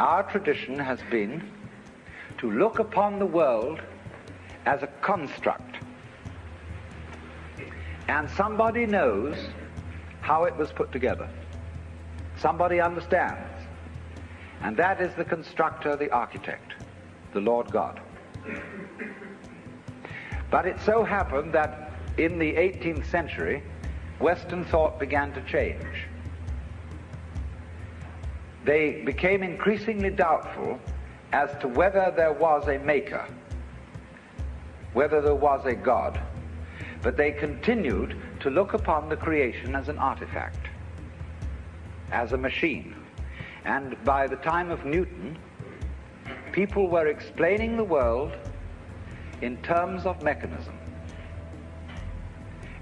our tradition has been to look upon the world as a construct. And somebody knows how it was put together. Somebody understands. And that is the constructor, the architect, the Lord God. But it so happened that in the 18th century, Western thought began to change. They became increasingly doubtful as to whether there was a maker, whether there was a God, but they continued to look upon the creation as an artifact, as a machine. And by the time of Newton, people were explaining the world in terms of mechanism.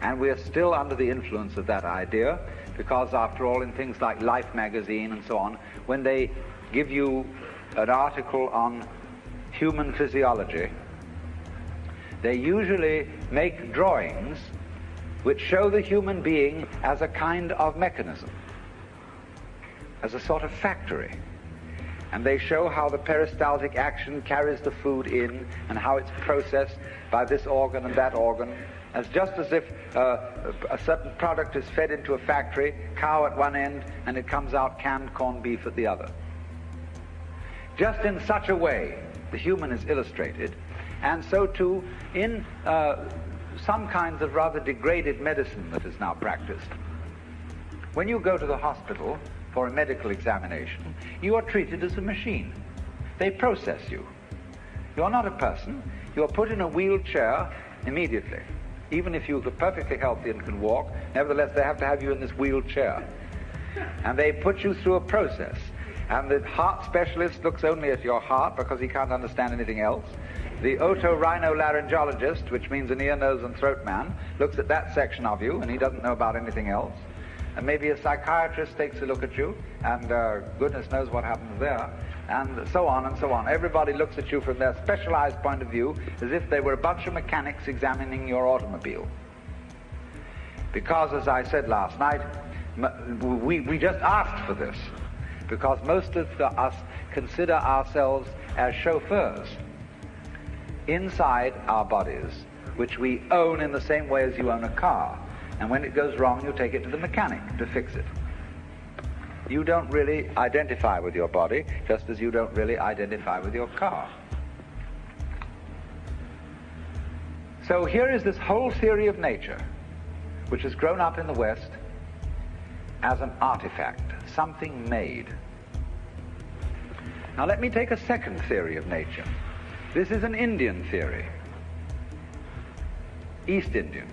And we are still under the influence of that idea because, after all, in things like Life magazine and so on, when they give you an article on human physiology, they usually make drawings which show the human being as a kind of mechanism, as a sort of factory. And they show how the peristaltic action carries the food in and how it's processed by this organ and that organ as just as if uh, a certain product is fed into a factory, cow at one end, and it comes out canned corned beef at the other. Just in such a way, the human is illustrated, and so too in uh, some kinds of rather degraded medicine that is now practiced. When you go to the hospital for a medical examination, you are treated as a machine. They process you. You're not a person. You are put in a wheelchair immediately even if you're perfectly healthy and can walk, nevertheless they have to have you in this wheelchair. And they put you through a process. And the heart specialist looks only at your heart because he can't understand anything else. The otorhinolaryngologist, which means an ear, nose, and throat man, looks at that section of you and he doesn't know about anything else. And maybe a psychiatrist takes a look at you, and uh, goodness knows what happens there and so on and so on. Everybody looks at you from their specialized point of view as if they were a bunch of mechanics examining your automobile. Because, as I said last night, we, we just asked for this because most of us consider ourselves as chauffeurs inside our bodies, which we own in the same way as you own a car. And when it goes wrong, you take it to the mechanic to fix it you don't really identify with your body, just as you don't really identify with your car. So here is this whole theory of nature, which has grown up in the West as an artifact, something made. Now let me take a second theory of nature. This is an Indian theory, East Indian.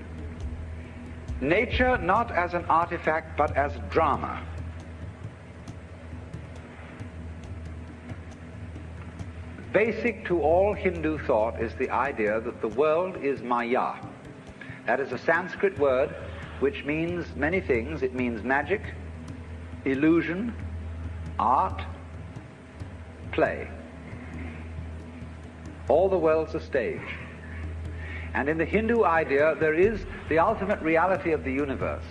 Nature not as an artifact, but as drama. Basic to all Hindu thought is the idea that the world is maya. That is a Sanskrit word which means many things. It means magic, illusion, art, play. All the world's a stage. And in the Hindu idea, there is the ultimate reality of the universe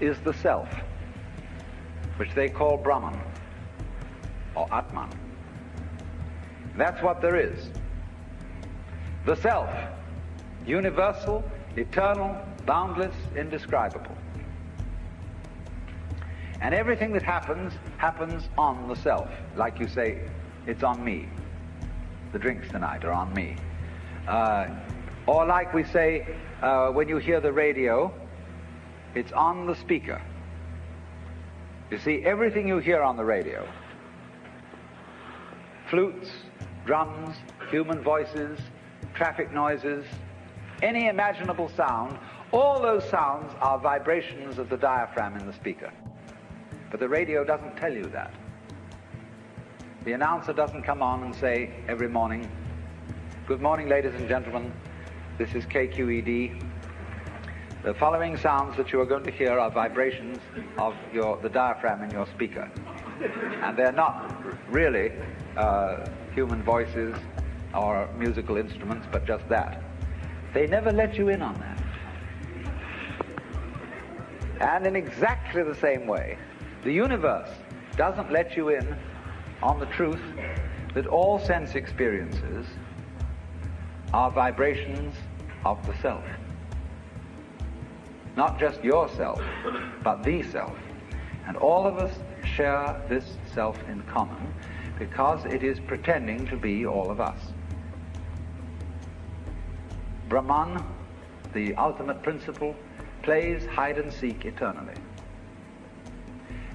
is the self, which they call Brahman or Atman. That's what there is. The self, universal, eternal, boundless, indescribable. And everything that happens, happens on the self. Like you say, it's on me. The drinks tonight are on me. Uh, or like we say, uh, when you hear the radio, it's on the speaker. You see, everything you hear on the radio, flutes, drums, human voices, traffic noises, any imaginable sound, all those sounds are vibrations of the diaphragm in the speaker. But the radio doesn't tell you that. The announcer doesn't come on and say every morning, Good morning, ladies and gentlemen. This is KQED. The following sounds that you are going to hear are vibrations of your, the diaphragm in your speaker. And they're not really uh, human voices or musical instruments, but just that. They never let you in on that. And in exactly the same way, the universe doesn't let you in on the truth that all sense experiences are vibrations of the self. Not just yourself, but the self. And all of us share this self in common because it is pretending to be all of us. Brahman, the ultimate principle, plays hide and seek eternally.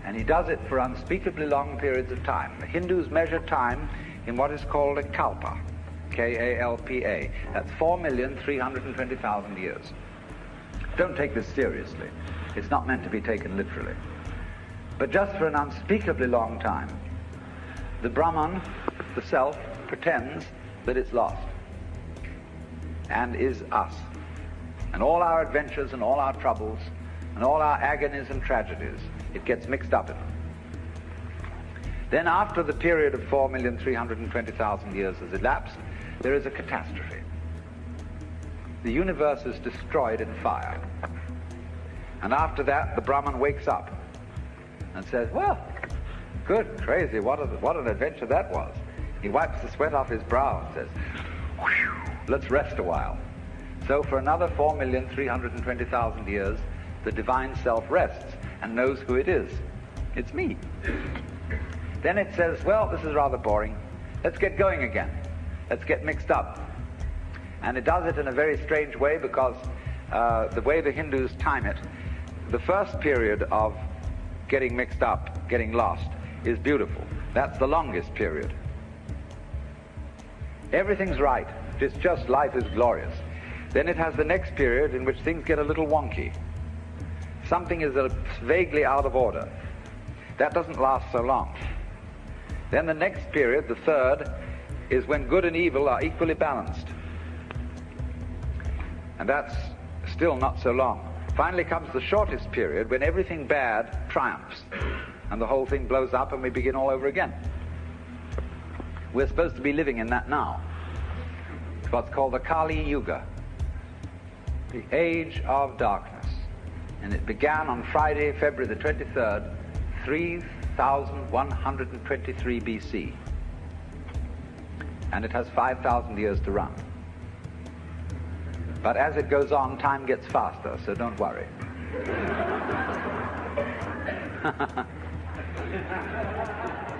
And he does it for unspeakably long periods of time. The Hindus measure time in what is called a kalpa, K-A-L-P-A. That's 4,320,000 years. Don't take this seriously. It's not meant to be taken literally. But just for an unspeakably long time, the Brahman, the self, pretends that it's lost and is us. And all our adventures and all our troubles and all our agonies and tragedies, it gets mixed up in them. Then after the period of 4,320,000 years has elapsed, there is a catastrophe. The universe is destroyed in fire. And after that, the Brahman wakes up and says, well, good, crazy, what, a, what an adventure that was. He wipes the sweat off his brow and says, let's rest a while. So for another 4,320,000 years, the divine self rests and knows who it is. It's me. Then it says, well, this is rather boring. Let's get going again. Let's get mixed up. And it does it in a very strange way because uh, the way the Hindus time it, the first period of getting mixed up, getting lost, is beautiful. That's the longest period. Everything's right. It's just life is glorious. Then it has the next period in which things get a little wonky. Something is vaguely out of order. That doesn't last so long. Then the next period, the third, is when good and evil are equally balanced. And that's still not so long. Finally comes the shortest period when everything bad triumphs and the whole thing blows up and we begin all over again. We're supposed to be living in that now. It's what's called the Kali Yuga, the age of darkness. And it began on Friday, February the 23rd, 3123 BC. And it has 5,000 years to run. But as it goes on, time gets faster, so don't worry.